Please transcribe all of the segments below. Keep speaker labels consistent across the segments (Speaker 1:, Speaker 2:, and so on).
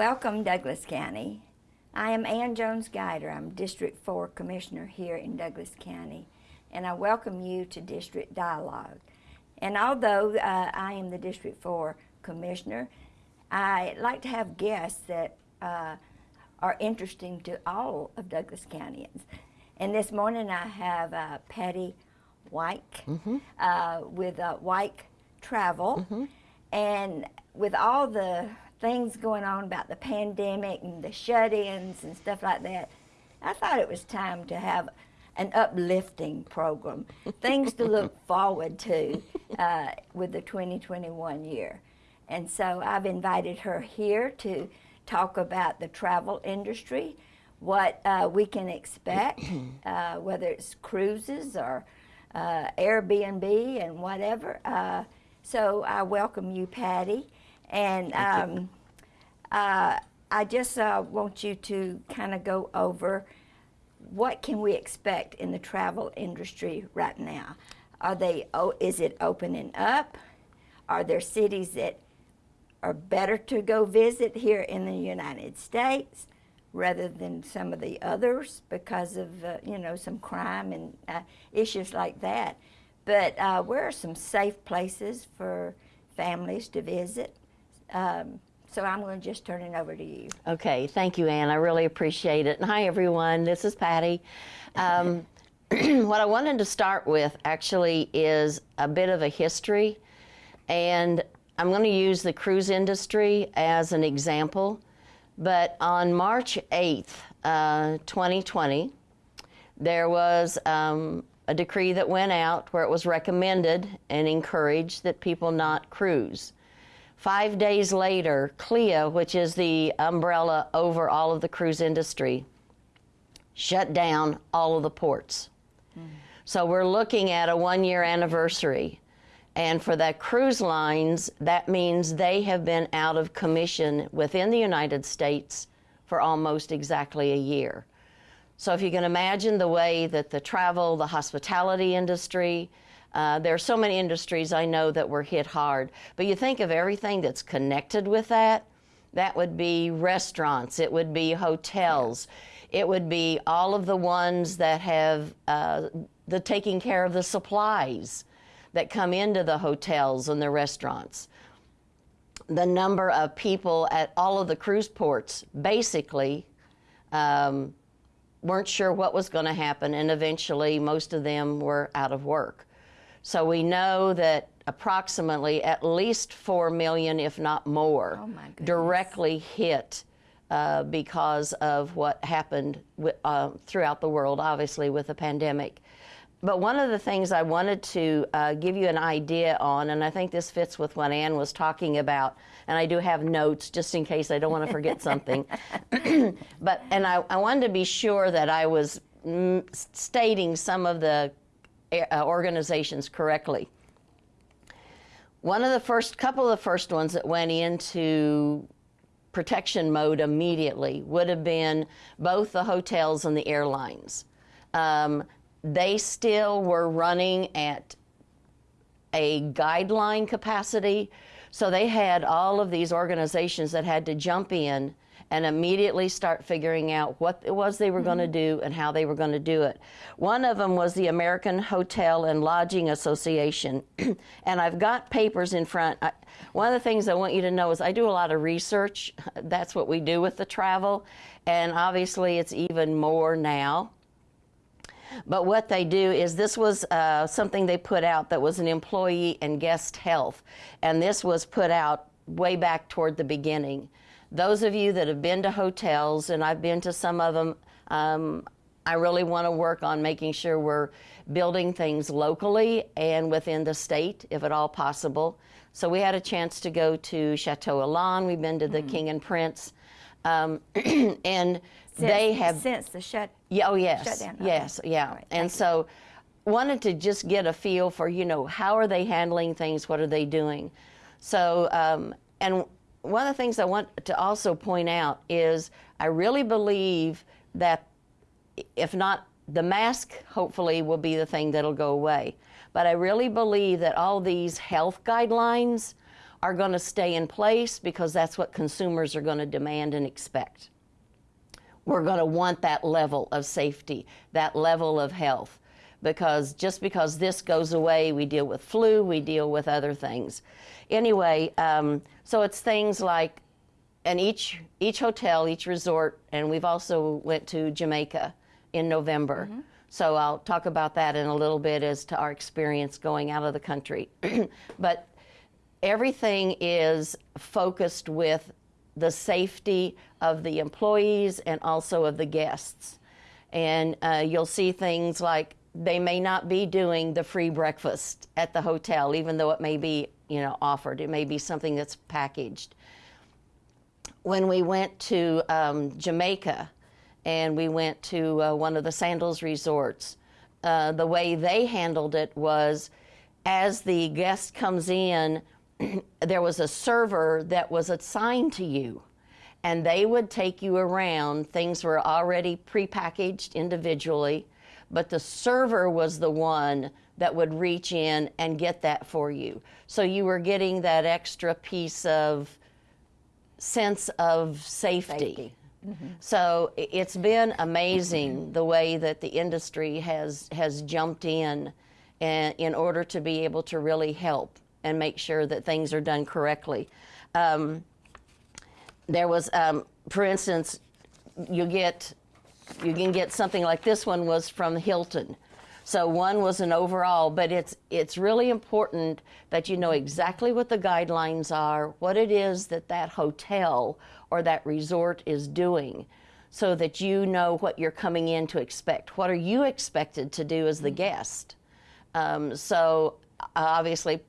Speaker 1: Welcome, Douglas County. I am Ann Jones Guider. I'm District 4 Commissioner here in Douglas County, and I welcome you to District Dialogue. And although uh, I am the District 4 Commissioner, I like to have guests that uh, are interesting to all of Douglas Countyans. And this morning I have uh, Patty Wyke mm -hmm. with uh, Wyke Travel. Mm -hmm. And with all the things going on about the pandemic and the shut-ins and stuff like that, I thought it was time to have an uplifting program, things to look forward to uh, with the 2021 year. And so I've invited her here to talk about the travel industry, what uh, we can expect, uh, whether it's cruises or uh, Airbnb and whatever. Uh, so I welcome you, Patty. And um, uh, I just uh, want you to kind of go over what can we expect in the travel industry right now? Are they, oh, is it opening up? Are there cities that are better to go visit here in the United States rather than some of the others because of, uh, you know, some crime and uh, issues like that? But uh, where are some safe places for families to visit? Um, so I'm going to just turn it over to you.
Speaker 2: Okay, thank you, Ann. I really appreciate it. And hi, everyone. This is Patty. Um, what I wanted to start with actually is a bit of a history. And I'm going to use the cruise industry as an example. But on March 8th, uh, 2020, there was um, a decree that went out where it was recommended and encouraged that people not cruise. Five days later, CLIA, which is the umbrella over all of the cruise industry, shut down all of the ports. Mm. So we're looking at a one year anniversary. And for the cruise lines, that means they have been out of commission within the United States for almost exactly a year. So if you can imagine the way that the travel, the hospitality industry, uh, there are so many industries I know that were hit hard. But you think of everything that's connected with that, that would be restaurants, it would be hotels, it would be all of the ones that have uh, the taking care of the supplies that come into the hotels and the restaurants. The number of people at all of the cruise ports basically um, weren't sure what was going to happen, and eventually most of them were out of work. So we know that approximately at least 4 million, if not more, oh directly hit uh, because of what happened uh, throughout the world, obviously, with the pandemic. But one of the things I wanted to uh, give you an idea on, and I think this fits with what Ann was talking about, and I do have notes just in case I don't want to forget something. but, and I, I wanted to be sure that I was mm, stating some of the organizations correctly. One of the first, couple of the first ones that went into protection mode immediately would have been both the hotels and the airlines. Um, they still were running at a guideline capacity, so they had all of these organizations that had to jump in and immediately start figuring out what it was they were mm -hmm. going to do and how they were going to do it. One of them was the American Hotel and Lodging Association. and I've got papers in front. I, one of the things I want you to know is I do a lot of research. That's what we do with the travel. And obviously, it's even more now. But what they do is this was uh, something they put out that was an employee and guest health. And this was put out way back toward the beginning. Those of you that have been to hotels, and I've been to some of them, um, I really want to work on making sure we're building things locally and within the state, if at all possible. So we had a chance to go to Chateau Elan. We've been to the mm. King and Prince. Um, and
Speaker 1: since,
Speaker 2: they have
Speaker 1: since the shut
Speaker 2: yeah oh yes shutdown. yes okay. yeah right, and so you. wanted to just get a feel for you know how are they handling things what are they doing so um, and one of the things I want to also point out is I really believe that if not the mask hopefully will be the thing that'll go away. But I really believe that all these health guidelines are going to stay in place because that's what consumers are going to demand and expect. We're going to want that level of safety, that level of health, because just because this goes away, we deal with flu, we deal with other things. Anyway, um, so it's things like, and each each hotel, each resort, and we've also went to Jamaica in November. So I'll talk about that in a little bit as to our experience going out of the country. but everything is focused with the safety of the employees and also of the guests. And uh, you'll see things like they may not be doing the free breakfast at the hotel, even though it may be, you know, offered. It may be something that's packaged. When we went to um, Jamaica and we went to uh, one of the Sandals resorts, uh, the way they handled it was as the guest comes in, there was a server that was assigned to you and they would take you around. Things were already prepackaged individually, but the server was the one that would reach in and get that for you. So you were getting that extra piece of sense of safety.
Speaker 1: Safety.
Speaker 2: So it's been amazing the way that the industry has has jumped in and in order to be able to really help and make sure that things are done correctly. Um, there was, um, for instance, you get you can get something like this one was from Hilton. So one was an overall, but it's it's really important that you know exactly what the guidelines are, what it is that that hotel or that resort is doing, so that you know what you're coming in to expect. What are you expected to do as the guest? Um, so obviously,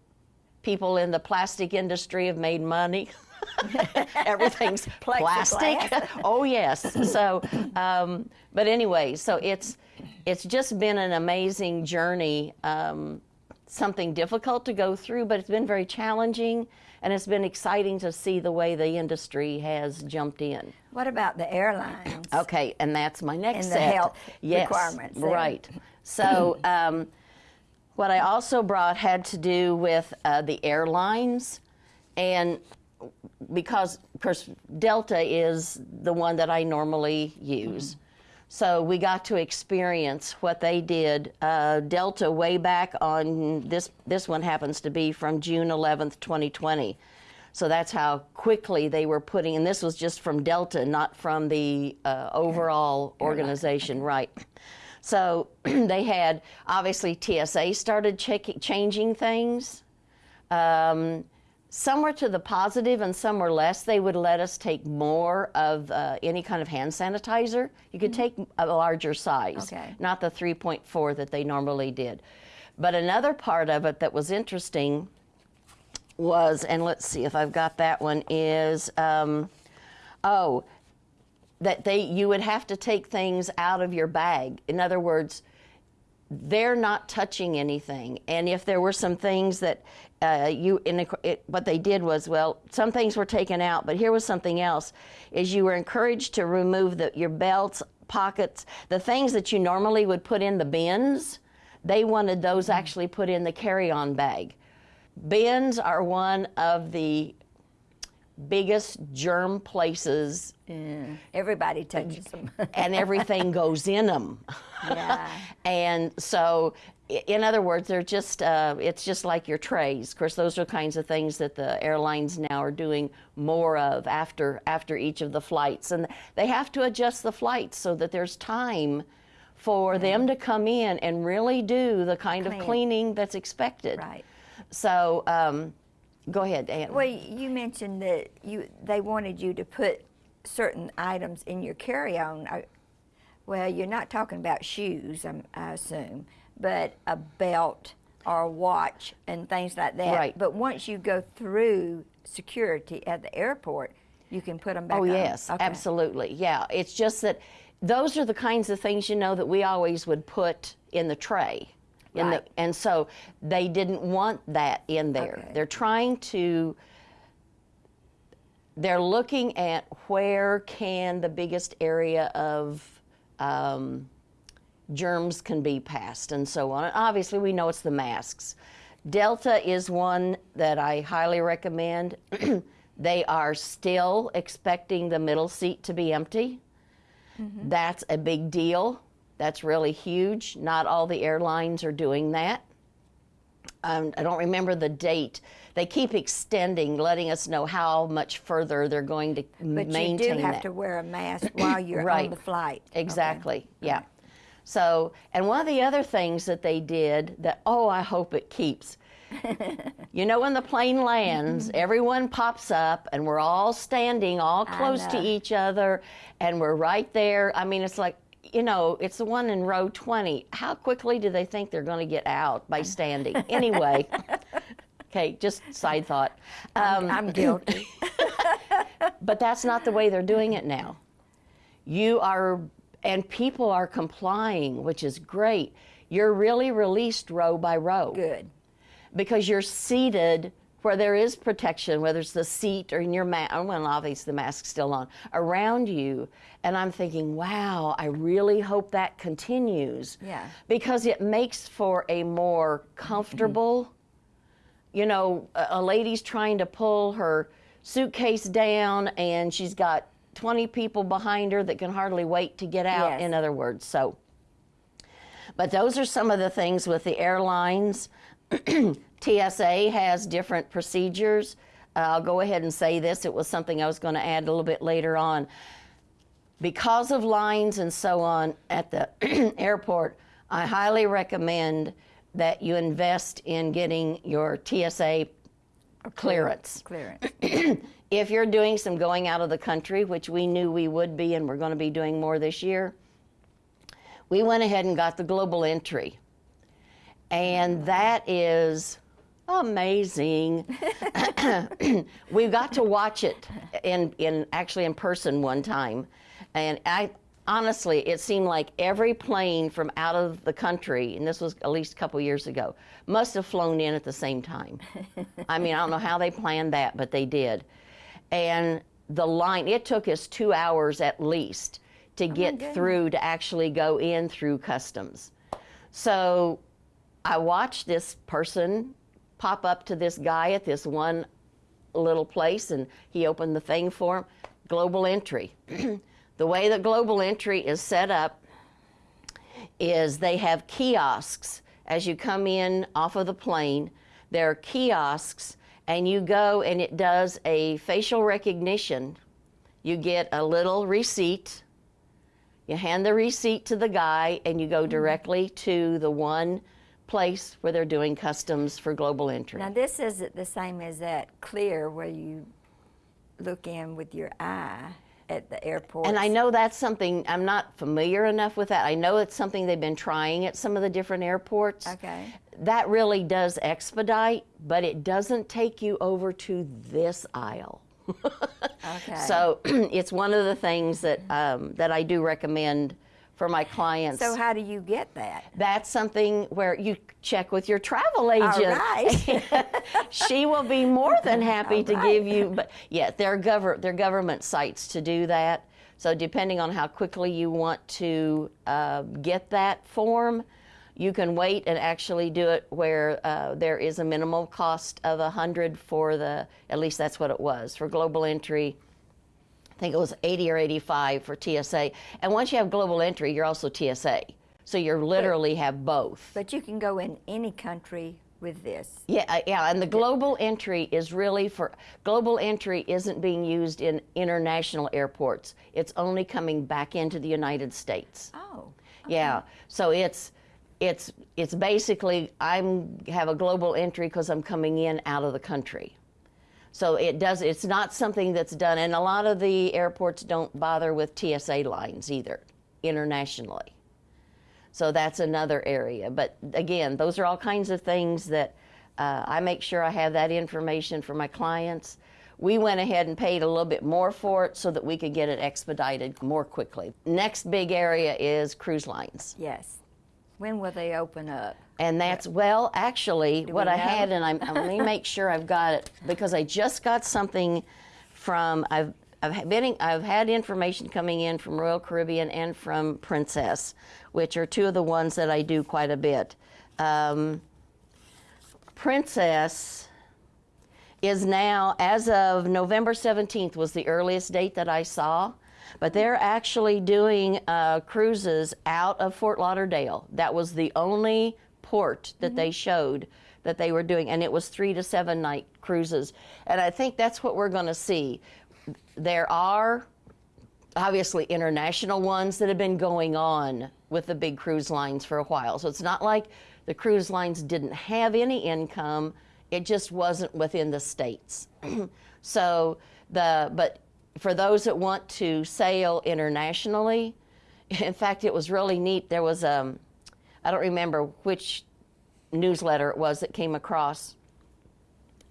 Speaker 2: people in the plastic industry have made money. Everything's plastic. Oh yes. So, um, but anyway, so it's it's just been an amazing journey. Um, something difficult to go through, but it's been very challenging, and it's been exciting to see the way the industry has jumped in.
Speaker 1: What about the airlines?
Speaker 2: Okay, and that's my next
Speaker 1: And the
Speaker 2: set.
Speaker 1: health
Speaker 2: yes,
Speaker 1: requirements.
Speaker 2: Right. So, um, what I also brought had to do with uh, the airlines, and because, of course, Delta is the one that I normally use. So we got to experience what they did. Uh, Delta way back on this. This one happens to be from June 11th, 2020. So that's how quickly they were putting. And this was just from Delta, not from the uh, overall organization, right? So they had obviously TSA started changing things. Um, some were to the positive and some were less. They would let us take more of uh, any kind of hand sanitizer. You could take a larger size,
Speaker 1: Okay.
Speaker 2: not the 3.4 that they normally did. But another part of it that was interesting was, and let's see if I've got that one, is um, oh, that they you would have to take things out of your bag. In other words, they're not touching anything. And if there were some things that uh, you, in it, what they did was, well, some things were taken out, but here was something else: is you were encouraged to remove the, your belts, pockets, the things that you normally would put in the bins. They wanted those actually put in the carry-on bag. Bins are one of the biggest germ places,
Speaker 1: Everybody touches them.
Speaker 2: and everything goes in them.
Speaker 1: Yeah.
Speaker 2: and so, in other words, they're just, uh, it's just like your trays. Of course, those are kinds of things that the airlines now are doing more of after, after each of the flights. And they have to adjust the flights so that there's time for them to come in and really do the kind
Speaker 1: Clean.
Speaker 2: of cleaning that's expected.
Speaker 1: right.
Speaker 2: So, um, go ahead, Ann.
Speaker 1: Well, you mentioned that you they wanted you to put certain items in your carry-on. Well, you're not talking about shoes, I'm, I assume, but a belt or a watch and things like that.
Speaker 2: Right.
Speaker 1: But once you go through security at the airport, you can put them back
Speaker 2: Oh,
Speaker 1: on.
Speaker 2: yes,
Speaker 1: Okay.
Speaker 2: absolutely. Yeah, it's just that those are the kinds of things, you know, that we always would put in the tray. In
Speaker 1: Right.
Speaker 2: the, and so they didn't want that in there.
Speaker 1: Okay.
Speaker 2: They're trying to, they're looking at where can the biggest area of um, germs can be passed and so on. And obviously, we know it's the masks. Delta is one that I highly recommend. they are still expecting the middle seat to be empty. That's a big deal. That's really huge. Not all the airlines are doing that. Um, I don't remember the date. They keep extending, letting us know how much further they're going to
Speaker 1: But
Speaker 2: maintain
Speaker 1: you do have
Speaker 2: that.
Speaker 1: to wear a mask while you're on the flight. Okay.
Speaker 2: Exactly. Yeah. So, and one of the other things that they did that, oh, I hope it keeps. you know, when the plane lands, everyone pops up and we're all standing all close to each other and we're right there. I mean, it's like, you know, it's the one in row 20. How quickly do they think they're going to get out by standing? Anyway, okay, just side thought. Um,
Speaker 1: I'm guilty.
Speaker 2: but that's not the way they're doing it now. You are, and people are complying, which is great. You're really released row by row
Speaker 1: Good.
Speaker 2: because you're seated where there is protection, whether it's the seat or in your mask. Oh, well, obviously the mask's still on around you. And I'm thinking, wow, I really hope that continues.
Speaker 1: Yeah.
Speaker 2: Because it makes for a more comfortable mm-hmm. you know, a, a lady's trying to pull her suitcase down and she's got 20 people behind her that can hardly wait to get out,
Speaker 1: Yes.
Speaker 2: in other words. So, but those are some of the things with the airlines. TSA has different procedures. Uh, I'll go ahead and say this. It was something I was going to add a little bit later on. Because of lines and so on at the airport, I highly recommend that you invest in getting your TSA clearance.
Speaker 1: Clearance.
Speaker 2: If you're doing some going out of the country, which we knew we would be and we're going to be doing more this year, we went ahead and got the global entry. And that is amazing. we got to watch it in, in actually in person one time. And I honestly, it seemed like every plane from out of the country, and this was at least a couple years ago, must have flown in at the same time. I mean, I don't know how they planned that, but they did. And the line, it took us two hours at least to oh get
Speaker 1: goodness.
Speaker 2: through to actually go in through customs. So I watched this person pop up to this guy at this one little place and he opened the thing for him global entry. the way that global entry is set up is they have kiosks as you come in off of the plane. There are kiosks, and you go and it does a facial recognition. You get a little receipt. You hand the receipt to the guy, and you go mm-hmm. directly to the one place where they're doing customs for global entry.
Speaker 1: Now this isn't the same as that clear where you look in with your eye at the airport.
Speaker 2: And I know that's something, I'm not familiar enough with that. I know it's something they've been trying at some of the different airports.
Speaker 1: Okay.
Speaker 2: That really does expedite, but it doesn't take you over to this aisle.
Speaker 1: Okay.
Speaker 2: So it's one of the things that, um, that I do recommend for my clients.
Speaker 1: So how do you get that?
Speaker 2: That's something where you check with your travel agent.
Speaker 1: right.
Speaker 2: she will be more than happy
Speaker 1: All
Speaker 2: to give you. But yeah, there are, govern they're government sites to do that. So depending on how quickly you want to uh, get that form, you can wait and actually do it where uh, there is a minimal cost of a hundred for the. At least that's what it was for global entry. I think it was 80 or 85 for TSA. And once you have global entry, you're also TSA. So you literally have both.
Speaker 1: But you can go in any country with this.
Speaker 2: Yeah, uh, yeah, and the global entry is really for global entry isn't being used in international airports. It's only coming back into the United States.
Speaker 1: Oh.
Speaker 2: Yeah, so it's it's it's basically I'm have a global entry because I'm coming in out of the country. So it does. It's not something that's done, and a lot of the airports don't bother with TSA lines either internationally. So that's another area. But again, those are all kinds of things that uh, I make sure I have that information for my clients. We went ahead and paid a little bit more for it so that we could get it expedited more quickly. Next big area is cruise lines.
Speaker 1: Yes. When will they open up?
Speaker 2: And that's, well, actually, what
Speaker 1: we
Speaker 2: I
Speaker 1: know?
Speaker 2: had, and I'm, I'm let me make sure I've got it because I just got something from, I've, I've been, I've had information coming in from Royal Caribbean and from Princess, which are two of the ones that I do quite a bit. Um, Princess, is now, as of November 17th, was the earliest date that I saw. But they're actually doing uh, cruises out of Fort Lauderdale. That was the only port that they showed that they were doing, and it was three to seven night cruises. And I think that's what we're going to see. There are obviously international ones that have been going on with the big cruise lines for a while. So it's not like the cruise lines didn't have any income, it just wasn't within the states. so the but for those that want to sail internationally, in fact it was really neat. There was um I don't remember which newsletter it was that came across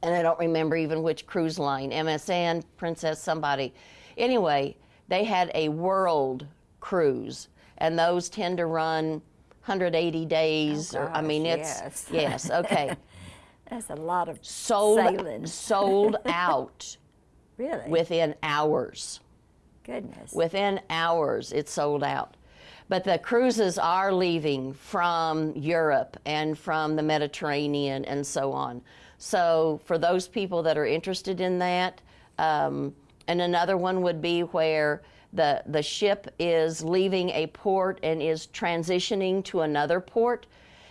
Speaker 2: and I don't remember even which cruise line, MSC, Princess, somebody. Anyway, they had a world cruise, and those tend to run 180 days. Oh, or I mean, it's
Speaker 1: yes.
Speaker 2: yes, okay.
Speaker 1: That's a lot of
Speaker 2: Sold
Speaker 1: sailing.
Speaker 2: sold out
Speaker 1: Really?
Speaker 2: within hours.
Speaker 1: Goodness.
Speaker 2: Within hours, it's sold out. But the cruises are leaving from Europe and from the Mediterranean and so on. So, for those people that are interested in that, um, and another one would be where the, the ship is leaving a port and is transitioning to another port.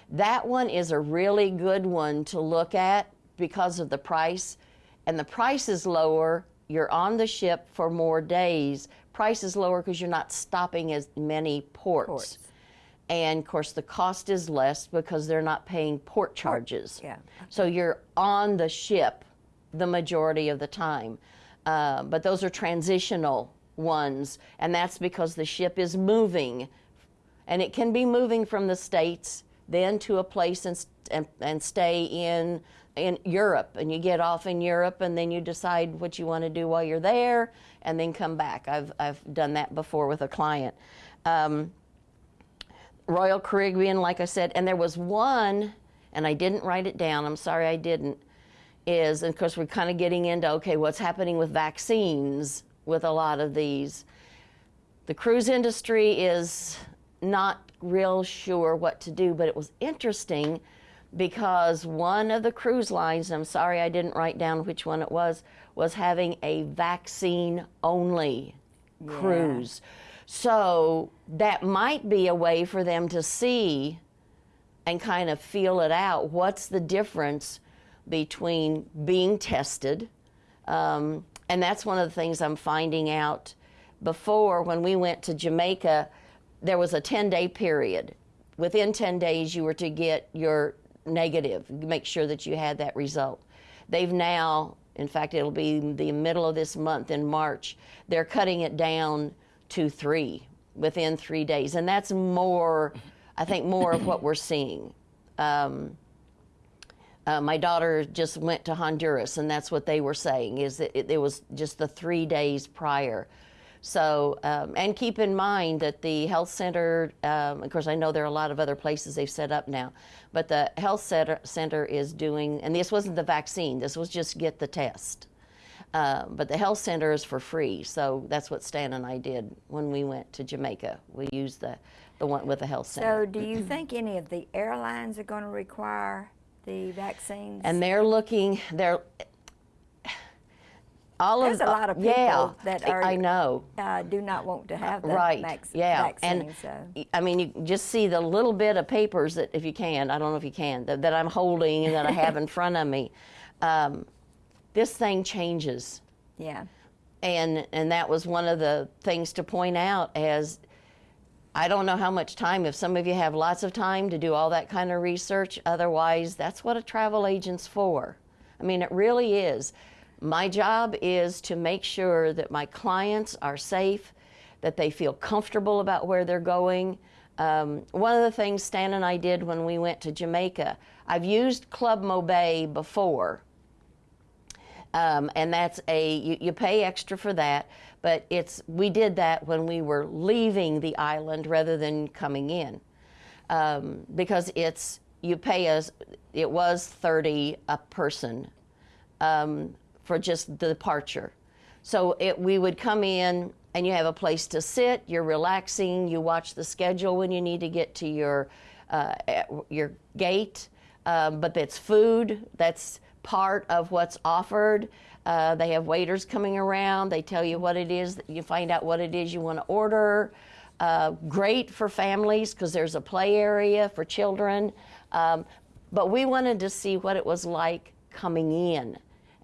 Speaker 2: That one is a really good one to look at because of the price. And the price is lower. You're on the ship for more days. Price is lower because you're not stopping as many ports.
Speaker 1: Ports.
Speaker 2: And of course, the cost is less because they're not paying port charges.
Speaker 1: yeah.
Speaker 2: So you're on the ship the majority of the time. Uh, but those are transitional ones, and that's because the ship is moving. And it can be moving from the States then to a place and, and, and stay in, in Europe. And you get off in Europe, and then you decide what you want to do while you're there, and then come back. I've, I've done that before with a client. Um, Royal Caribbean, like I said, and there was one, and I didn't write it down. I'm sorry I didn't. Is and of course we're kind of getting into okay, what's happening with vaccines with a lot of these. The cruise industry is not real sure what to do, but it was interesting because one of the cruise lines, I'm sorry I didn't write down which one it was, was having a vaccine only cruise. So that might be a way for them to see and kind of feel it out. What's the difference between being tested? Um, and that's one of the things I'm finding out. Before, when we went to Jamaica, there was a 10 day period. Within 10 days, you were to get your negative, make sure that you had that result. They've now, in fact, it'll be the middle of this month in March, they're cutting it down to three within three days. And that's more, I think, more of what we're seeing. Um, uh, my daughter just went to Honduras, and that's what they were saying is that it, it was just the three days prior. So, um, and keep in mind that the health center, um, of course, I know there are a lot of other places they've set up now, but the health center, center is doing, and this wasn't the vaccine, this was just get the test. Uh, but the health center is for free, so that's what Stan and I did when we went to Jamaica. We used the, the one with the health center.
Speaker 1: So, do you think any of the airlines are going to require the vaccines?
Speaker 2: and they're looking they're all
Speaker 1: There's
Speaker 2: of
Speaker 1: a lot of people
Speaker 2: yeah
Speaker 1: that are-
Speaker 2: I know
Speaker 1: uh, do not want to have the
Speaker 2: right
Speaker 1: vac-
Speaker 2: yeah
Speaker 1: vaccine.
Speaker 2: and
Speaker 1: so.
Speaker 2: I mean you just see the little bit of papers that if you can I don't know if you can that, that I'm holding and that I have in front of me um, this thing changes
Speaker 1: yeah.
Speaker 2: and and that was one of the things to point out as I don't know how much time if some of you have lots of time to do all that kind of research otherwise that's what a travel agent's for I mean it really is my job is to make sure that my clients are safe that they feel comfortable about where they're going. Um, one of the things Stan and I did when we went to Jamaica I've used Club Mobay before. Um, and that's a you, you pay extra for that but it's we did that when we were leaving the island rather than coming in. Um, because it's you pay us it was 30 a person. Um, for just the departure so it, we would come in and you have a place to sit you're relaxing you watch the schedule when you need to get to your uh, your gate um, but that's food that's part of what's offered. Uh, they have waiters coming around. They tell you what it is. You find out what it is you want to order. Uh, great for families because there's a play area for children. Um, but we wanted to see what it was like coming in.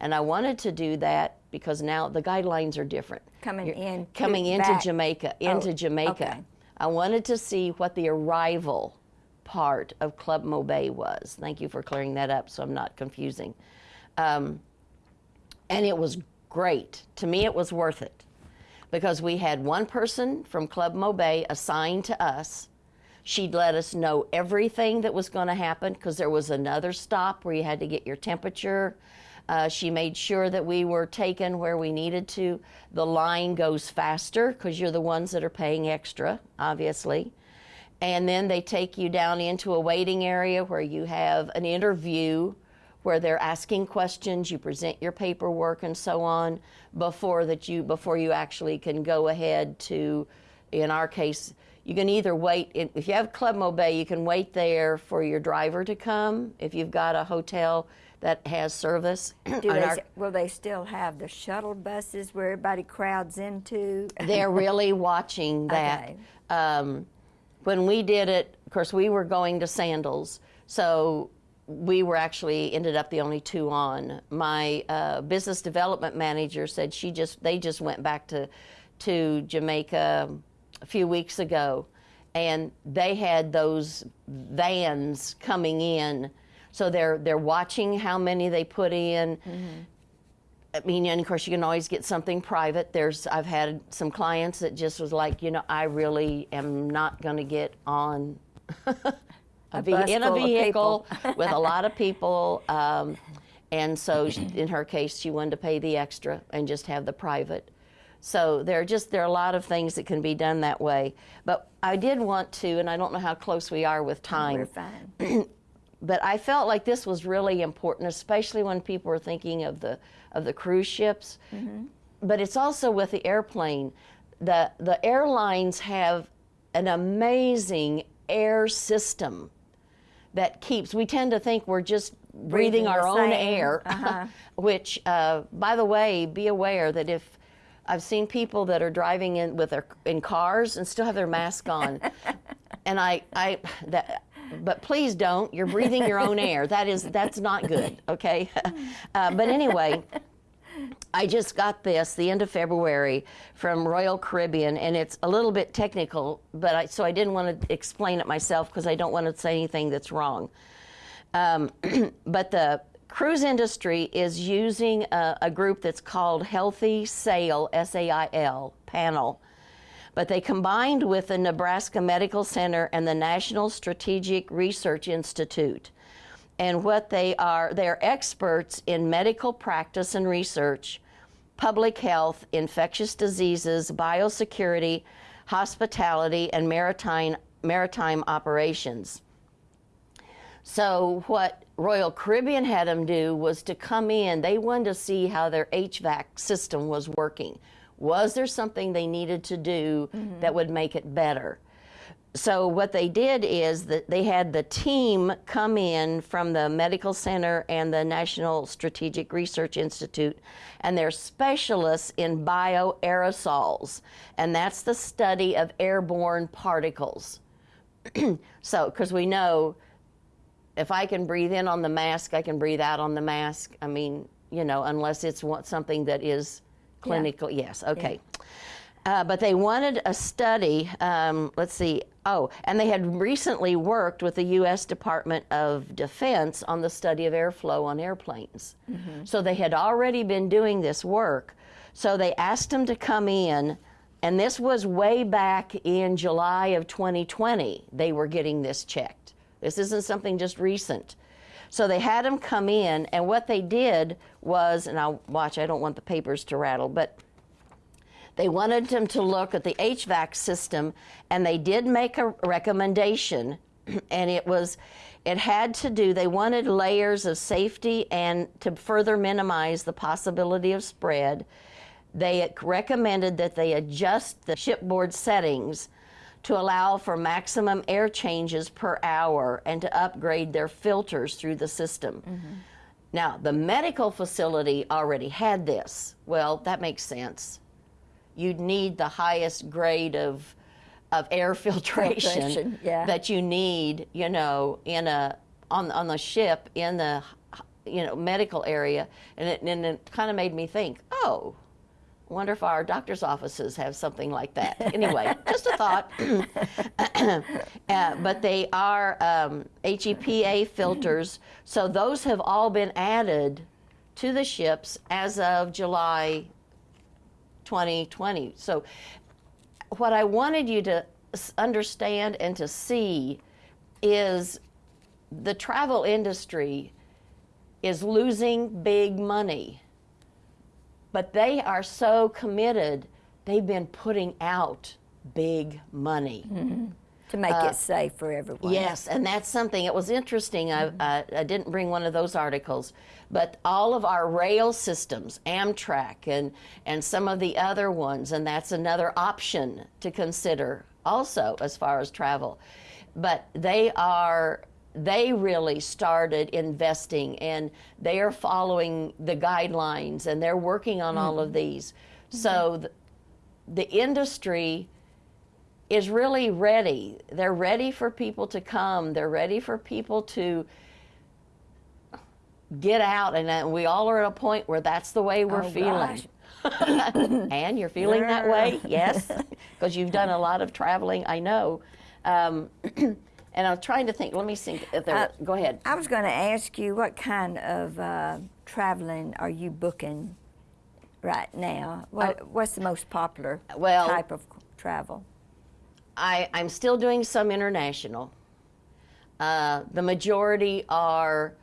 Speaker 2: And I wanted to do that because now the guidelines are different.
Speaker 1: Coming in
Speaker 2: Coming into
Speaker 1: back.
Speaker 2: Jamaica, into
Speaker 1: Oh,
Speaker 2: Jamaica.
Speaker 1: okay.
Speaker 2: I wanted to see what the arrival part of Club Mobay was. Thank you for clearing that up so I'm not confusing. Um, and it was great. To me, it was worth it because we had one person from Club Mobay assigned to us. She'd let us know everything that was going to happen because there was another stop where you had to get your temperature. Uh, she made sure that we were taken where we needed to. The line goes faster because you're the ones that are paying extra, obviously. And then they take you down into a waiting area where you have an interview where they're asking questions, you present your paperwork and so on before that you before you actually can go ahead to in our case you can either wait if you have Club Mobay you can wait there for your driver to come if you've got a hotel that has service
Speaker 1: Do they,
Speaker 2: our-
Speaker 1: will they still have the shuttle buses where everybody crowds into?
Speaker 2: they're really watching that.
Speaker 1: Okay.
Speaker 2: Um, when we did it, of course, we were going to Sandals, so we were actually ended up the only two on. My uh, business development manager said she just they just went back to to Jamaica a few weeks ago, and they had those vans coming in. So they're they're watching how many they put in. I mean, and of course, you can always get something private. There's, I've had some clients that just was like, you know, I really am not going to get on a ve- in a vehicle with a lot of people. Um, and so, she- in her case, she wanted to pay the extra and just have the private. So there are just there are a lot of things that can be done that way. But I did want to, and I don't know how close we are with time
Speaker 1: We're fine.
Speaker 2: but I felt like this was really important, especially when people are thinking of the of the cruise ships. But it's also with the airplane. The the airlines have an amazing air system that keeps. We tend to think we're just breathing,
Speaker 1: Breathing
Speaker 2: our own
Speaker 1: same.
Speaker 2: air,
Speaker 1: Uh-huh.
Speaker 2: which, uh, by the way, be aware that if I've seen people that are driving in with their in cars and still have their mask on, and I, I that. But please don't. You're breathing your own air. That is that's not good. Okay. Uh, but anyway, I just got this the end of February from Royal Caribbean, and it's a little bit technical, but I, so I didn't want to explain it myself because I don't want to say anything that's wrong. Um, but the cruise industry is using a, a group that's called Healthy Sail, S A I L, panel. But they combined with the Nebraska Medical Center and the National Strategic Research Institute. And what they are, they're experts in medical practice and research, public health, infectious diseases, biosecurity, hospitality, and maritime, maritime operations. So what Royal Caribbean had them do was to come in. They wanted to see how their HVAC system was working. Was there something they needed to do mm-hmm. that would make it better? So what they did is that they had the team come in from the medical center and the National Strategic Research Institute, and they're specialists in bioaerosols, and that's the study of airborne particles. so, because we know if I can breathe in on the mask, I can breathe out on the mask. I mean, you know, unless it's something that is clinical. Yes, okay. Uh, but they wanted a study. Um, let's see. Oh, and they had recently worked with the U.S. Department of Defense on the study of airflow on airplanes. So they had already been doing this work. So they asked them to come in, and this was way back in July of 2020. They were getting this checked. This isn't something just recent. So they had them come in, and what they did was, and I'll watch, I don't want the papers to rattle, but they wanted them to look at the HVAC system, and they did make a recommendation, and it was, it had to do, they wanted layers of safety and to further minimize the possibility of spread. They recommended that they adjust the shipboard settings to allow for maximum air changes per hour and to upgrade their filters through the system. Mm-hmm. Now, the medical facility already had this. Well, that makes sense. You'd need the highest grade of of air filtration,
Speaker 1: Filtration, yeah.
Speaker 2: that you need, you know, in a on on the ship in the you know medical area, and it, and it kind of made me think, oh, wonder if our doctor's offices have something like that. Anyway, just a thought. uh, but they are um, HEPA filters, so those have all been added to the ships as of July 2020. So, what I wanted you to understand and to see is the travel industry is losing big money but they are so committed they've been putting out big money. Mm-hmm.
Speaker 1: To make it uh, safe for everyone.
Speaker 2: yes and that's something it was interesting I, mm-hmm. I, I didn't bring one of those articles but all of our rail systems amtrak and, and some of the other ones and that's another option to consider also as far as travel. But they are they really started investing and they are following the guidelines and they're working on all of these so the, the industry is really ready. They're ready for people to come. They're ready for people to get out, and uh, we all are at a point where that's the way we're
Speaker 1: Oh,
Speaker 2: feeling. and you're feeling that way, yes, because you've done a lot of traveling. I know. Um, and I'm trying to think. Let me think. If there,
Speaker 1: Uh,
Speaker 2: go ahead.
Speaker 1: I was going to ask you what kind of uh, traveling are you booking right now? What, what's the most popular
Speaker 2: Uh, Well-
Speaker 1: type of travel?
Speaker 2: I, I'm still doing some international. Uh, the majority are,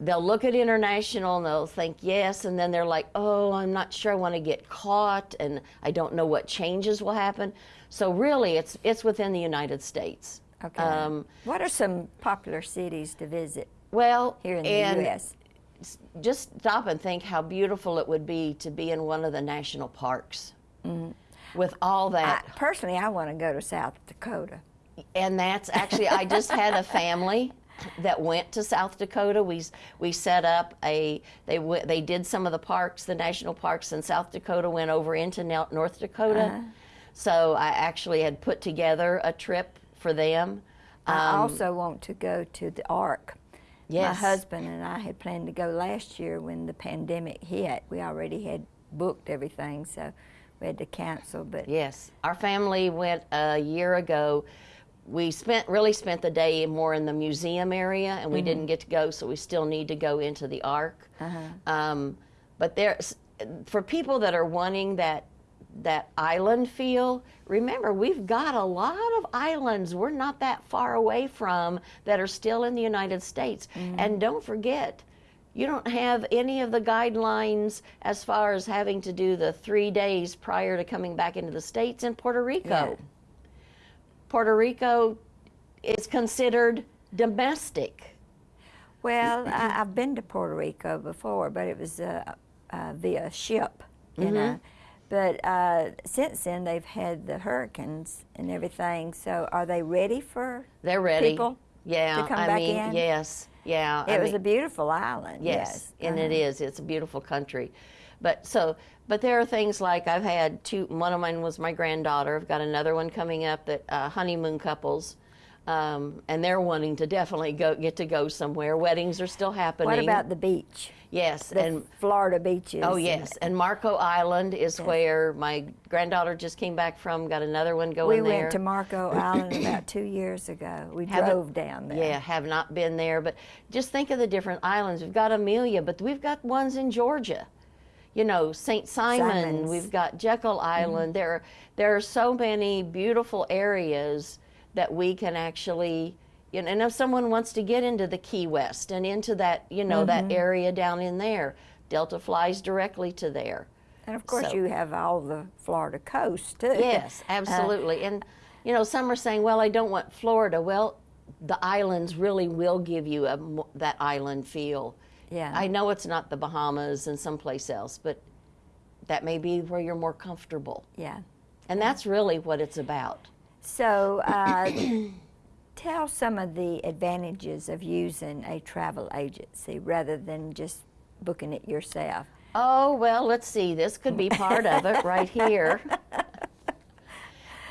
Speaker 2: they'll look at international and they'll think yes, and then they're like, oh, I'm not sure I want to get caught, and I don't know what changes will happen. So really, it's it's within the United States.
Speaker 1: Okay.
Speaker 2: Um,
Speaker 1: what are some popular cities to visit
Speaker 2: well,
Speaker 1: here in the
Speaker 2: and
Speaker 1: U.S.?
Speaker 2: just stop and think how beautiful it would be to be in one of the national parks with all
Speaker 1: Mm-hmm. I,
Speaker 2: that.
Speaker 1: personally, I want to go to South Dakota.
Speaker 2: and that's actually I just had a family that went to South Dakota. We we set up a they w- they did some of the parks, the national parks in South Dakota. Went over into North Dakota,
Speaker 1: Uh-huh.
Speaker 2: so I actually had put together a trip for them.
Speaker 1: I
Speaker 2: Um,
Speaker 1: also want to go to the Ark.
Speaker 2: Yes.
Speaker 1: My husband and I had planned to go last year when the pandemic hit. We already had booked everything, so we had to cancel. But
Speaker 2: Yes, our family went a year ago. We spent really spent the day more in the museum area, and we didn't get to go, so we still need to go into the Ark. Um, but there's for people that are wanting that that island feel. Remember, we've got a lot of islands we're not that far away from that are still in the United States, and don't forget. You don't have any of the guidelines as far as having to do the three days prior to coming back into the States in Puerto Rico.
Speaker 1: Yeah.
Speaker 2: Puerto Rico is considered domestic.
Speaker 1: well, I, I've been to Puerto Rico before, but it was uh, uh, via ship, you
Speaker 2: Mm-hmm.
Speaker 1: know. But uh, since then, they've had the hurricanes and everything. So, are they ready for
Speaker 2: They're ready.
Speaker 1: people
Speaker 2: yeah,
Speaker 1: to come
Speaker 2: I
Speaker 1: back
Speaker 2: mean,
Speaker 1: in?
Speaker 2: yes, yeah.
Speaker 1: It
Speaker 2: I
Speaker 1: was
Speaker 2: mean,
Speaker 1: a beautiful island.
Speaker 2: Yes,
Speaker 1: Yes,
Speaker 2: and it
Speaker 1: uh-huh.
Speaker 2: is. It's a beautiful country. But so, but there are things like I've had two. One of mine was my granddaughter. I've got another one coming up that uh, honeymoon couples, um, and they're wanting to definitely go get to go somewhere. Weddings are still happening.
Speaker 1: What about the beach?
Speaker 2: yes?
Speaker 1: The
Speaker 2: and
Speaker 1: Florida beaches.
Speaker 2: oh yes, and Marco Island is where my granddaughter just came back from. Got another one
Speaker 1: We
Speaker 2: going there.
Speaker 1: went to Marco Island about two years ago. We
Speaker 2: Haven't-
Speaker 1: drove down there.
Speaker 2: Yeah, have not been there, but just think of the different islands. We've got Amelia, but we've got ones in Georgia. You know, St. Simon,
Speaker 1: Simons.
Speaker 2: We've got Jekyll Island. There are there are so many beautiful areas that we can actually you know, and if someone wants to get into the Key West and into that, you know,
Speaker 1: Mm-hmm.
Speaker 2: that area down in there, Delta flies directly to there.
Speaker 1: And of course,
Speaker 2: So-
Speaker 1: you have all the Florida coast too.
Speaker 2: Yes, absolutely. and you know, some are saying, "Well, I don't want Florida." Well, the islands really will give you a, that island feel.
Speaker 1: Yeah.
Speaker 2: I know it's not the Bahamas and someplace else, but that may be where you're more comfortable.
Speaker 1: Yeah.
Speaker 2: And that's really what it's about.
Speaker 1: So, uh, Tell some of the advantages of using a travel agency rather than just booking it yourself.
Speaker 2: Oh, well, let's see. This could be part of it right here.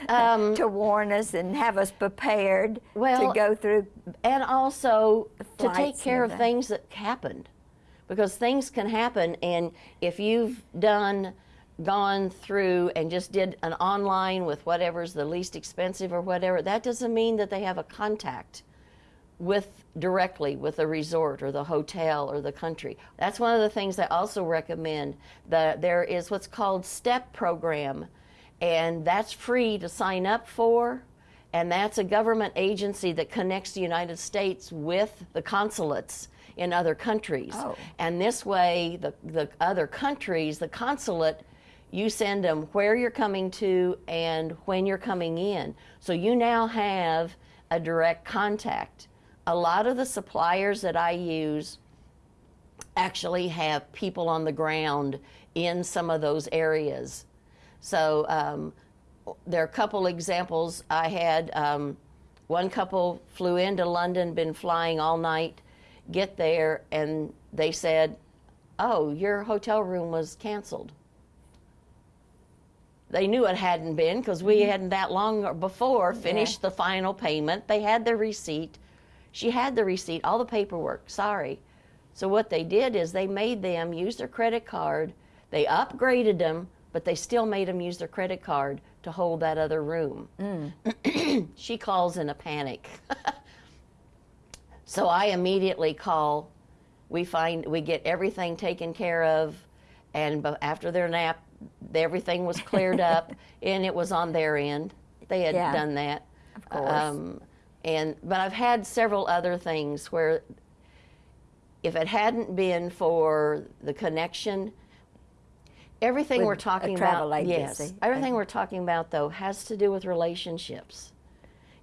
Speaker 2: Um,
Speaker 1: to warn us and have us prepared
Speaker 2: Well,
Speaker 1: to go through.
Speaker 2: and also to take care of things that happened because things can happen and if you've done gone through and just did an online with whatever's the least expensive or whatever that doesn't mean that they have a contact with directly with the resort or the hotel or the country. That's one of the things I also recommend. The, there is what's called STEP program, and that's free to sign up for. And that's a government agency that connects the United States with the consulates in other countries.
Speaker 1: Oh.
Speaker 2: And this way, the, the other countries, the consulate, you send them where you're coming to and when you're coming in. So you now have a direct contact. A lot of the suppliers that I use actually have people on the ground in some of those areas. So um, there are a couple examples. I had um, one couple flew into London, been flying all night, get there, and they said, "Oh, your hotel room was canceled." They knew it hadn't been because we mm-hmm. hadn't that long before finished the final payment. They had the receipt. She had the receipt, all the paperwork. Sorry. So what they did is they made them use their credit card. They upgraded them, but they still made them use their credit card to hold that other room. Mm. she calls in a panic. so I immediately call. We find we get everything taken care of, and after their nap, everything was cleared up, and it was on their end. They had
Speaker 1: Yeah.
Speaker 2: done that.
Speaker 1: Of course.
Speaker 2: Um, and but I've had several other things where if it hadn't been for the connection, everything
Speaker 1: With
Speaker 2: we're talking about,
Speaker 1: agency.
Speaker 2: yes, everything we're talking about though has to do with relationships.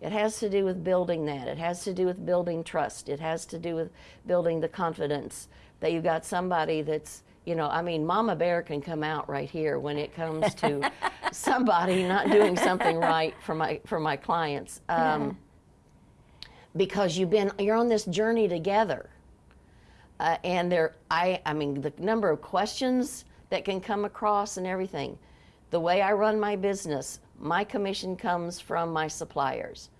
Speaker 2: It has to do with building that. It has to do with building trust. It has to do with building the confidence that you've got somebody that's, you know, I mean, Mama Bear can come out right here when it comes to somebody not doing something right for my for my clients. Um, because you've been you're on this journey together. Uh, and there i i mean the number of questions that can come across and everything. The way i run my business my commission comes from my suppliers.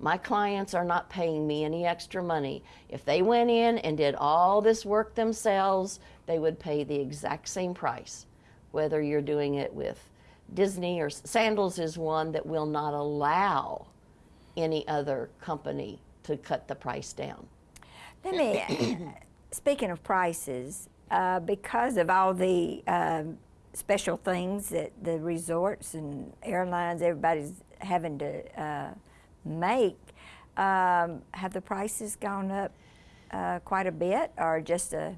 Speaker 2: My clients are not paying me any extra money. If they went in and did all this work themselves they would pay the exact same price whether you're doing it with disney or sandals is one that will not allow any other company to cut the price down.
Speaker 1: Let me, speaking of prices, uh, because of all the um, special things that the resorts and airlines, everybody's having to uh, make, um, have the prices gone up uh, quite a bit or just a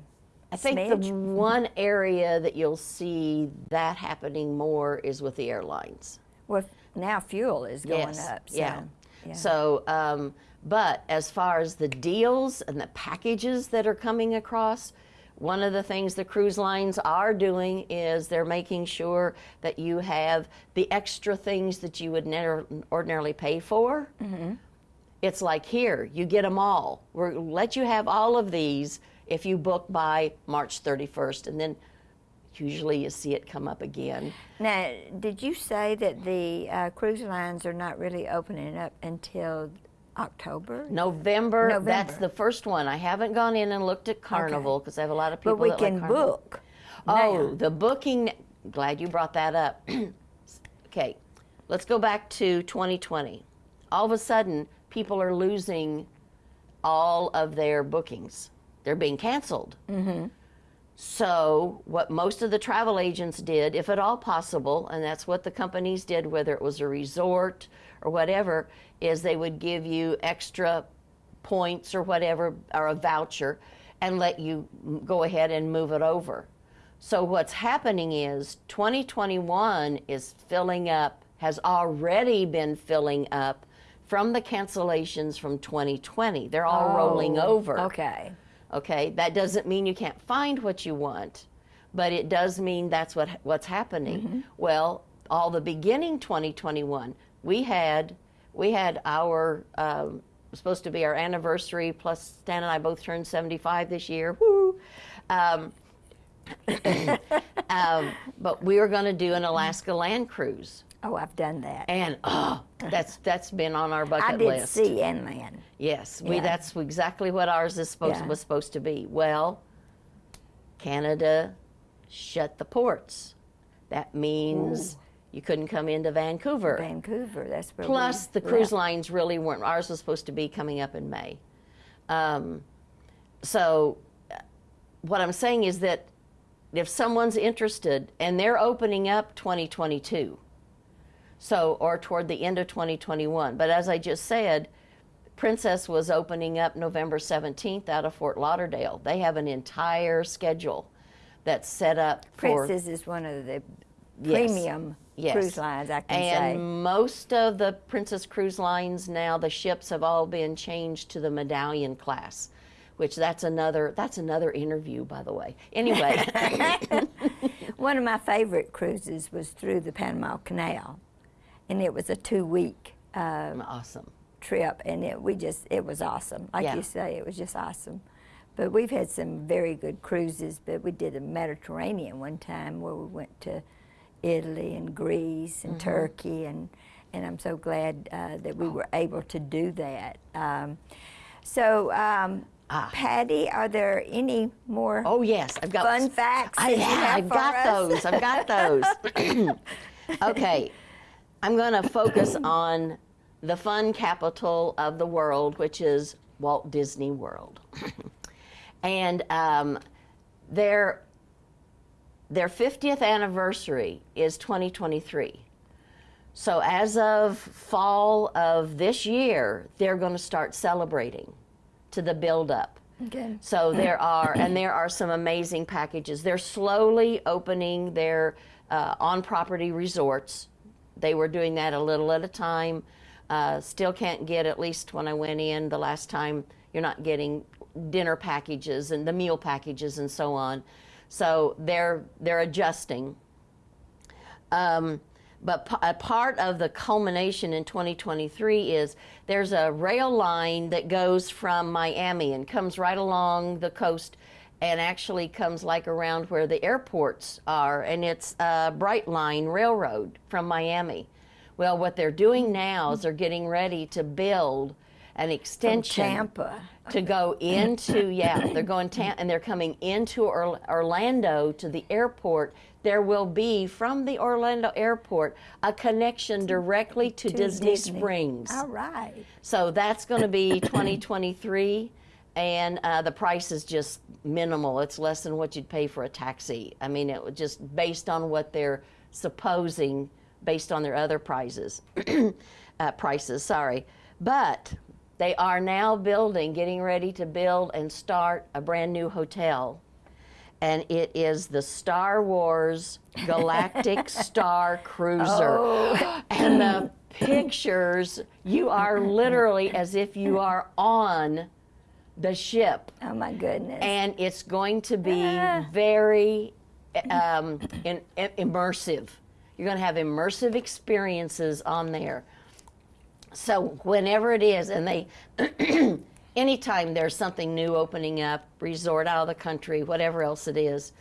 Speaker 2: I think
Speaker 1: smidge?
Speaker 2: the one area that you'll see that happening more is with the airlines.
Speaker 1: Well, now fuel is going
Speaker 2: yes.
Speaker 1: up. So,
Speaker 2: yeah.
Speaker 1: yeah.
Speaker 2: So, um, but as far as the deals and the packages that are coming across, one of the things the cruise lines are doing is they're making sure that you have the extra things that you would never ordinarily pay for.
Speaker 1: Mm-hmm.
Speaker 2: It's like here, you get them all. We'll let you have all of these if you book by March 31st, and then usually you see it come up again.
Speaker 1: Now, did you say that the uh, cruise lines are not really opening up until October?
Speaker 2: November,
Speaker 1: November, that's
Speaker 2: the first one. I haven't gone in and looked at Carnival because I have a lot of people
Speaker 1: But we
Speaker 2: like
Speaker 1: can
Speaker 2: Carnival.
Speaker 1: book.
Speaker 2: Oh,
Speaker 1: now.
Speaker 2: the booking. Glad you brought that up. okay, let's go back to 2020. All of a sudden, people are losing all of their bookings. They're being canceled. Mm-hmm. So, what most of the travel agents did, if at all possible, and that's what the companies did, whether it was a resort or whatever, is they would give you extra points or whatever, or a voucher, and let you go ahead and move it over. So, what's happening is 2021 is filling up, has already been filling up from the cancellations from 2020. They're all rolling
Speaker 1: Oh,
Speaker 2: over.
Speaker 1: Okay.
Speaker 2: Okay, that doesn't mean you can't find what you want, but it does mean that's what what's happening. Well, all the beginning 2021, we had we had our um, supposed to be our anniversary. Plus, Stan and I both turned 75 this year. Woo! Um, um, but we were going to do an Alaska land cruise,
Speaker 1: Oh, I've done that.
Speaker 2: and oh, that's that's been on our bucket list.
Speaker 1: I did
Speaker 2: list.
Speaker 1: sea and land.
Speaker 2: Yes, we,
Speaker 1: Yeah.
Speaker 2: that's exactly what ours is supposed
Speaker 1: Yeah.
Speaker 2: was supposed to be. Well, Canada shut the ports. That means you couldn't come into Vancouver.
Speaker 1: Vancouver, that's where
Speaker 2: Plus, the cruise
Speaker 1: left.
Speaker 2: lines really weren't. Ours was supposed to be coming up in May. Um, so, what I'm saying is that if someone's interested and they're opening up 2022, so or toward the end of 2021, but as I just said, Princess was opening up November 17th out of Fort Lauderdale. They have an entire schedule that's set up for
Speaker 1: Princess is one of the premium
Speaker 2: Yes.
Speaker 1: cruise lines, I can
Speaker 2: and
Speaker 1: say.
Speaker 2: And most of the Princess Cruise lines now, the ships have all been changed to the Medallion class, which that's another that's another interview, by the way. Anyway,
Speaker 1: One of my favorite cruises was through the Panama Canal, and it was a two-week uh,
Speaker 2: awesome.
Speaker 1: trip, and it we just it was awesome. Like
Speaker 2: Yeah.
Speaker 1: you say, it was just awesome. But we've had some very good cruises. But we did a Mediterranean one time where we went to Italy and Greece and Turkey, and and I'm so glad uh, that we were able to do that. Um, so. Um, Patty, are there any more
Speaker 2: Ah. Oh yes, I've got
Speaker 1: fun facts?
Speaker 2: I,
Speaker 1: have
Speaker 2: I've got
Speaker 1: us?
Speaker 2: those. I've got those. okay, I'm going to focus on the fun capital of the world, which is Walt Disney World, and um, their their 50th anniversary is 2023. So as of fall of this year, they're going to start celebrating to the build up.
Speaker 1: Okay.
Speaker 2: So there are, and there are some amazing packages. They're slowly opening their uh, on-property resorts. They were doing that a little at a time. Uh, still can't get, at least when I went in the last time, you're not getting dinner packages and the meal packages and so on. So they're they're adjusting. Um, but a part of the culmination in 2023 is there's a rail line that goes from Miami and comes right along the coast and actually comes like around where the airports are, and it's a Brightline Railroad from Miami. Well, what they're doing now is they're getting ready to build an
Speaker 1: From
Speaker 2: extension
Speaker 1: Tampa.
Speaker 2: to go into yeah they're going tam- and they're coming into or- orlando to the airport there will be from the orlando airport a connection directly to,
Speaker 1: to
Speaker 2: disney,
Speaker 1: Disney.
Speaker 2: springs
Speaker 1: All right.
Speaker 2: so that's going to be 2023 and uh, the price is just minimal it's less than what you'd pay for a taxi i mean it was just based on what they're supposing based on their other prizes uh, prices sorry but they are now building getting ready to build and start a brand new hotel and it is the Star Wars Galactic Star Cruiser. Oh. And the pictures, you are literally as if you are on the ship.
Speaker 1: Oh my goodness.
Speaker 2: And it's going to be
Speaker 1: Ah.
Speaker 2: very um, in, immersive. You're going to have immersive experiences on there. So whenever it is, and they, anytime there's something new opening up, resort out of the country, whatever else it is,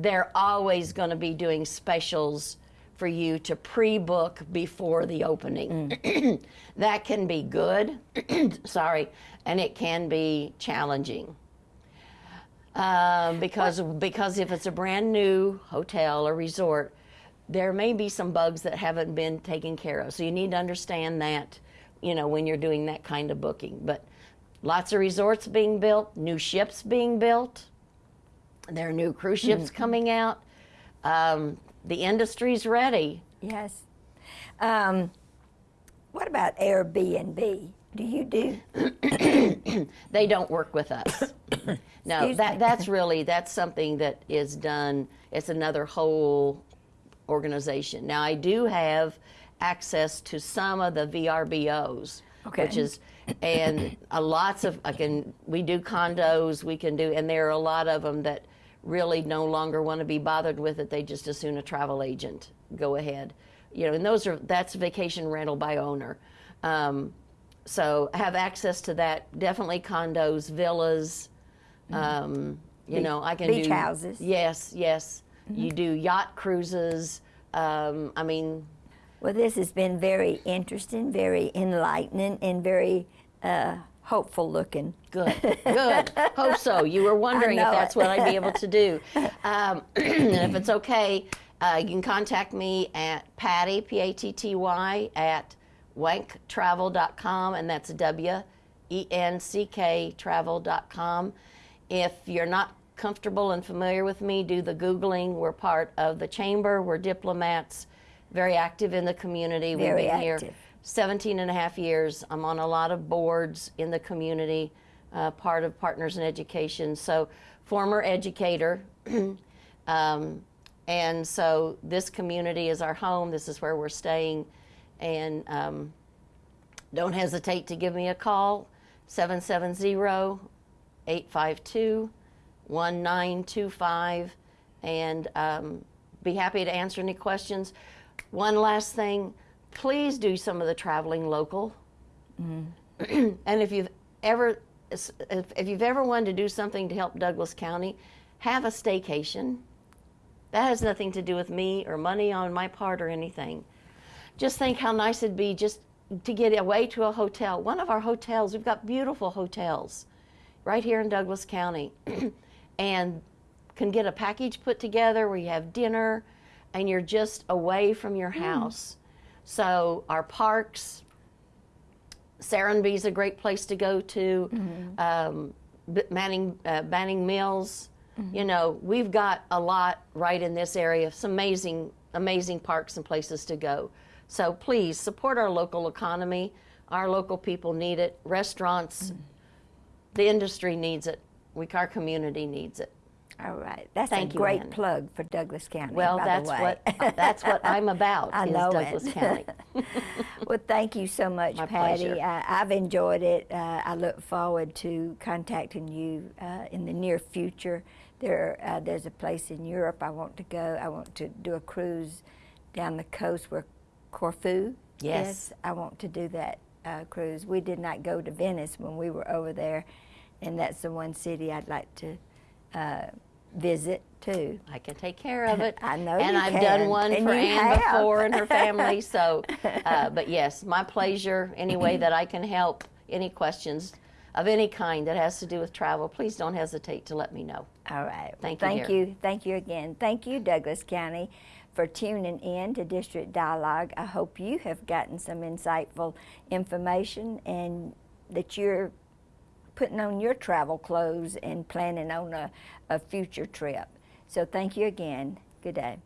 Speaker 2: they're always going to be doing specials for you to pre-book before the opening. that can be good, sorry, and it can be challenging. Um, because because if it's a brand new hotel or resort, there may be some bugs that haven't been taken care of. So you need to understand that, you know, when you're doing that kind of booking. But lots of resorts being built, new ships being built. There are new cruise ships coming out. Um, the industry's ready.
Speaker 1: yes. Um, what about Airbnb? Do you do?
Speaker 2: They don't work with us. no,
Speaker 1: Excuse
Speaker 2: that
Speaker 1: me.
Speaker 2: that's really that's something that is done. It's another whole organization. Now I do have access to some of the VRBOs, which is and a lots of I can we do condos we can do and there are a lot of them that really no longer want to be bothered with it. They just as soon a travel agent go ahead, you know. And those are that's vacation rental by owner. Um, so have access to that. Definitely condos, villas. Um, you
Speaker 1: Beach-
Speaker 2: know, I can
Speaker 1: beach
Speaker 2: do
Speaker 1: houses.
Speaker 2: Yes, yes. You do yacht cruises. Um, I mean,
Speaker 1: Well, this has been very interesting, very enlightening, and very uh, hopeful looking.
Speaker 2: Good, good. Hope so. You were wondering if that's
Speaker 1: it.
Speaker 2: what I'd be able to do. Um, and if it's okay, uh, you can contact me at Patty, P A T T Y, at wencktravel.com, and that's W E N C K travel.com. If you're not comfortable and familiar with me, do the Googling. We're part of the Chamber, we're diplomats, very active in the community.
Speaker 1: Very
Speaker 2: We've been here
Speaker 1: active.
Speaker 2: 17 and a half years. I'm on a lot of boards in the community, uh, part of Partners in Education. So, former educator. um, and so, this community is our home. This is where we're staying. And um, don't hesitate to give me a call 770 852 1925 and um, be happy to answer any questions. One last thing please do some of the traveling local. and if you've ever if, if you've ever wanted to do something to help Douglas County, have a staycation. That has nothing to do with me or money on my part or anything. Just think how nice it'd be just to get away to a hotel. One of our hotels, we've got beautiful hotels right here in Douglas County, and can get a package put together where you have dinner and you're just away from your hmm. house. So, our parks, Serenbe's a great place to go to. Um, B- Manning, uh, Banning Mills. You know, we've got a lot right in this area. Some amazing, amazing parks and places to go. So please support our local economy. Our local people need it. Restaurants, the industry needs it. We, our community needs it.
Speaker 1: All right, that's
Speaker 2: Thank
Speaker 1: a
Speaker 2: you,
Speaker 1: great plug for Douglas County.
Speaker 2: Well,
Speaker 1: by
Speaker 2: that's
Speaker 1: the way.
Speaker 2: what that's what I'm about.
Speaker 1: I know it.
Speaker 2: Douglas County.
Speaker 1: well, thank you so much,
Speaker 2: My
Speaker 1: Patty.
Speaker 2: pleasure.
Speaker 1: Uh, I've enjoyed it. Uh, I look forward to contacting you uh, in the near future. There, uh, there's a place in Europe I want to go. I want to do a cruise down the coast where Corfu.
Speaker 2: Yes.
Speaker 1: is. I want to do that uh, cruise. We did not go to Venice when we were over there, and that's the one city I'd like to uh, visit too.
Speaker 2: I can take care of it.
Speaker 1: I know
Speaker 2: And I've
Speaker 1: can,
Speaker 2: done one
Speaker 1: and
Speaker 2: for Anne
Speaker 1: have.
Speaker 2: before and her family. So, uh, but yes, my pleasure. Any way that I can help, any questions of any kind that has to do with travel, please don't hesitate to let me know.
Speaker 1: All right.
Speaker 2: Thank you,
Speaker 1: Thank you. Thank you again. Thank you, Douglas County, for tuning in to District Dialogue. I hope you have gotten some insightful information and that you're putting on your travel clothes and planning on a, a future trip. So thank you again. Good day.